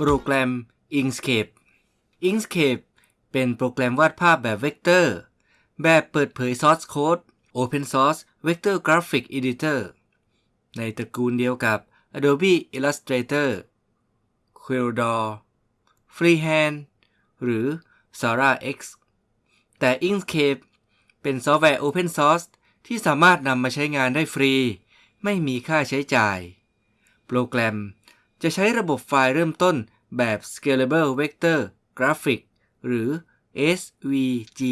โปรแกรม Inkscape Inkscape เป็นโปรแกรมวาดภาพแบบเวกเตอร์ แบบเปิดเผย Source Code Open Source Vector Graphic Editor ในตระกูลเดียวกับ Adobe Illustrator Corel Freehand หรือ Xara X แต่ Inkscape เป็นซอฟต์แวร์ Open Source ที่สามารถนำมาใช้งานได้ฟรี ไม่มีค่าใช้จ่าย โปรแกรม จะใช้ระบบไฟล์เริ่มต้นแบบ Scalable Vector Graphic หรือ SVG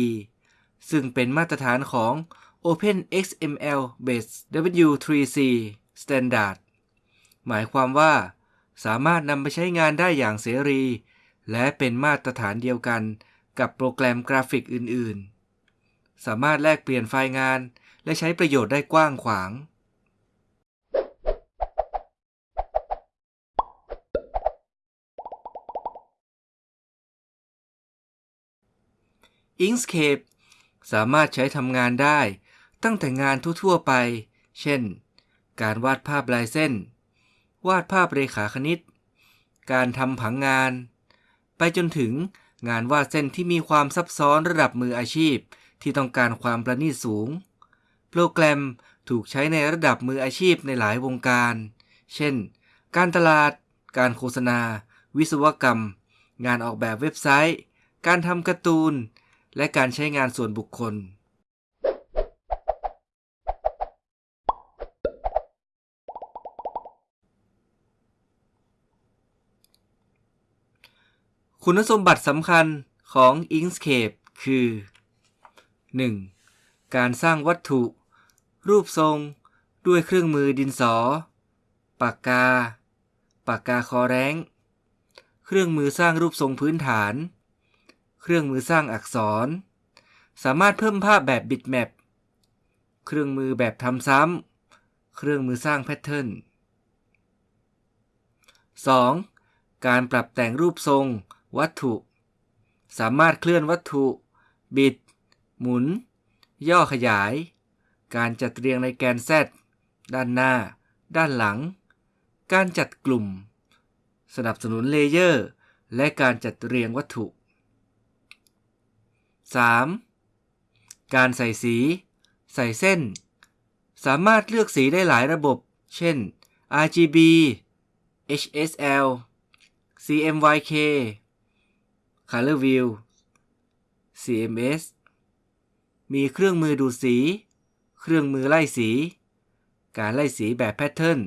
ซึ่งเป็นมาตรฐานของ OpenXML based W3C Standard หมายความว่า สามารถนำไปใช้งานได้อย่างเสรี และเป็นมาตรฐานเดียวกันกับโปรแกรมกราฟิกอื่น ๆ สามารถแลกเปลี่ยนไฟล์งาน และใช้ประโยชน์ได้กว้างขวาง Inkscape สามารถใช้ทำงานได้ตั้งแต่งานทั่วๆไป เช่น การวาดภาพลายเส้น วาดภาพเรขาคณิต การทำผังงาน ไปจนถึงงานวาดเส้นที่มีความซับซ้อนระดับมืออาชีพที่ต้องการความประณีตสูง โปรแกรมถูกใช้ในระดับมืออาชีพในหลายวงการ เช่น การตลาด การโฆษณา วิศวกรรม งานออกแบบเว็บไซต์ การทำการ์ตูน และการใช้งานส่วนบุคคล คุณสมบัติสำคัญของ Inkscape คือ 1. การสร้างวัตถุ รูปทรง ด้วยเครื่องมือดินสอ ปากกา ปากกาคอแร้งเครื่องมือสร้างรูปทรงพื้นฐาน เครื่องมือสร้างอักษร สามารถเพิ่มภาพแบบบิตแมป เครื่องมือแบบทำซ้ำ เครื่องมือสร้างแพทเทิร์น 2. การปรับแต่งรูปทรง วัตถุ สามารถเคลื่อนวัตถุ บิด หมุน ย่อขยาย การจัดเรียงในแกน Z ด้านหน้า ด้านหลัง การจัดกลุ่ม สนับสนุนเลเยอร์ และการจัดเรียงวัตถุ 3. การใส่สี ใส่เส้น สามารถเลือกสีได้หลายระบบ เช่น RGB HSL CMYK Color View CMS มีเครื่องมือดูดสี เครื่องมือไล่สี การไล่สีแบบแพทเทิร์น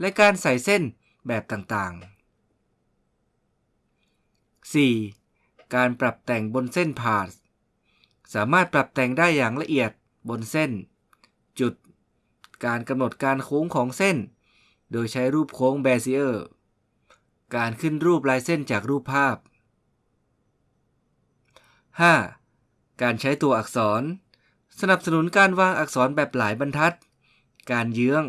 และการใส่เส้นแบบต่างๆ 4. การปรับแต่งบนเส้นพา สามารถปรับแต่งได้อย่างละเอียดบนเส้น จุด การกำหนดการโค้งของเส้น โดยใช้รูปโค้งเบซิเออร์การขึ้นรูปลายเส้นจากรูปภาพ 5. การใช้ตัวอักษร สนับสนุนการวางอักษรแบบหลายบรรทัด การเยื้อง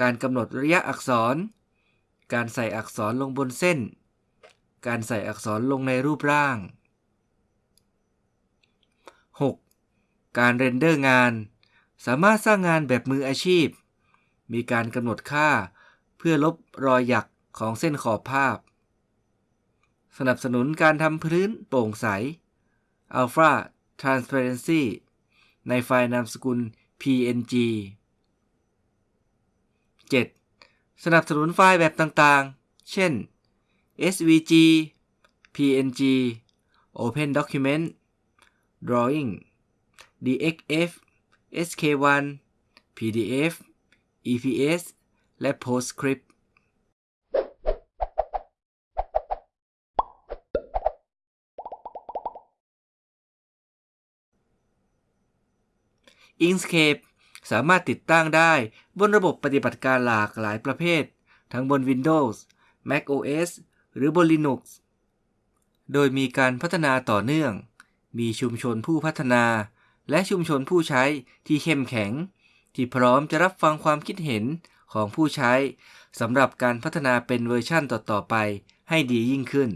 การกำหนดระยะอักษร การใส่อักษรลงบนเส้น การใส่อักษรลงในรูปร่าง 6. การเรนเดอร์งาน สามารถสร้างงานแบบมืออาชีพ มีการกำหนดค่า เพื่อลบรอยหยักของเส้นขอบภาพ สนับสนุนการทำพื้นโปร่งใส Alpha Transparency ในไฟล์นามสกุล PNG 7. สนับสนุนไฟล์แบบต่างๆ เช่น SVG PNG Open Document Drawing DXF SK1 PDF EPS และ PostScript อิงสเคปสามารถติดตั้งได้บนระบบปฏิบัติการหลากหลายประเภท ทั้งบน Windows Mac OS หรือบน Linux โดยมีการพัฒนาต่อเนื่อง มีชุมชนผู้พัฒนา และชุมชนผู้ใช้ที่เข้มแข็ง ที่พร้อมจะรับฟังความคิดเห็นของผู้ใช้สำหรับการพัฒนาเป็นเวอร์ชั่นต่อ ๆ ไปให้ดียิ่งขึ้น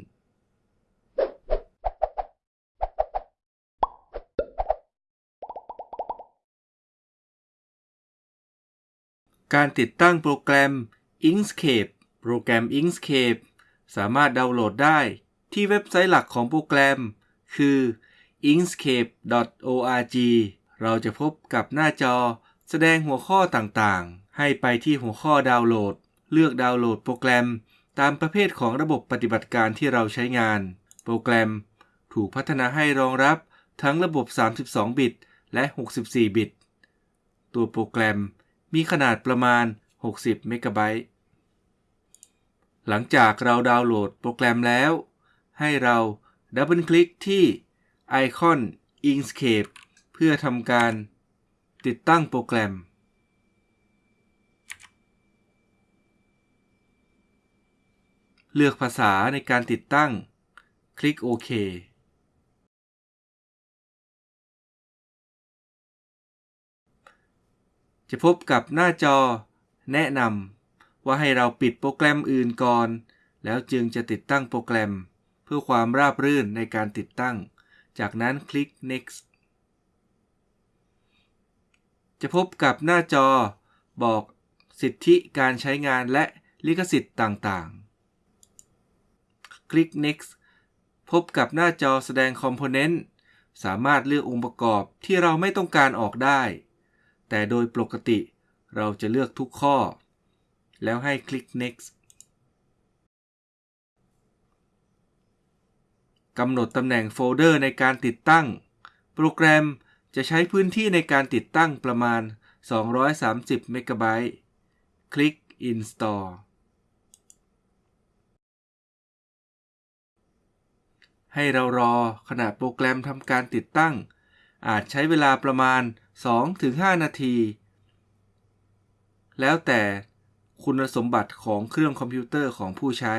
การติดตั้งโปรแกรม Inkscape โปรแกรม Inkscape สามารถดาวน์โหลดได้ที่เว็บไซต์หลักของโปรแกรม คือ inkscape.org เราจะพบกับหน้าจอ แสดงหัวข้อต่างๆ ให้ไปที่หัวข้อดาวน์โหลด เลือกดาวน์โหลดโปรแกรม ตามประเภทของระบบปฏิบัติการที่เราใช้งาน โปรแกรม ถูกพัฒนาให้รองรับทั้งระบบ 32 บิต และ 64 บิต ตัวโปรแกรมมีขนาดประมาณ 60 เมกะไบต์ หลังจากเราดาวน์โหลดโปรแกรมแล้ว ให้เราดับเบิลคลิกที่ ไอคอน Inkscape เพื่อทำการติดตั้งโปรแกรม เลือกภาษาในการติดตั้ง คลิกโอเคจะพบกับหน้าจอ แนะนำว่าให้เราปิดโปรแกรมอื่นก่อน แล้วจึงจะติดตั้งโปรแกรม เพื่อความราบรื่นในการติดตั้ง จากนั้นคลิก next จะพบกับหน้าจอบอกสิทธิการใช้งานและลิขสิทธิ์ต่างๆ คลิก next พบกับหน้าจอแสดงคอมโพเนนต์สามารถเลือกองค์ประกอบที่เราไม่ต้องการออกได้ แต่โดยปกติเราจะเลือกทุกข้อ แล้วให้คลิก next กำหนดตำแหน่งโฟลเดอร์ในการติดตั้ง โปรแกรมจะใช้พื้นที่ในการติดตั้งประมาณ 230 เมกะไบต์ คลิก install ให้เรารอขณะโปรแกรมทำการติดตั้ง อาจใช้เวลาประมาณ 2-5 นาที แล้วแต่คุณสมบัติของเครื่องคอมพิวเตอร์ของผู้ใช้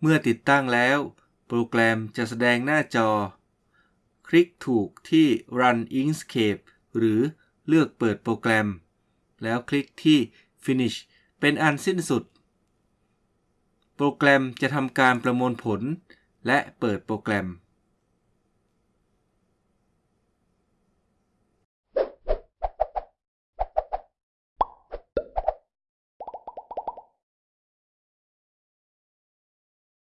เมื่อติดตั้งแล้ว โปรแกรมจะแสดงหน้าจอ คลิกถูกที่ Run Inkscape หรือเลือกเปิดโปรแกรม แล้วคลิกที่ Finish เป็นอันสิ้นสุด โปรแกรมจะทำการประมวลผล และเปิดโปรแกรม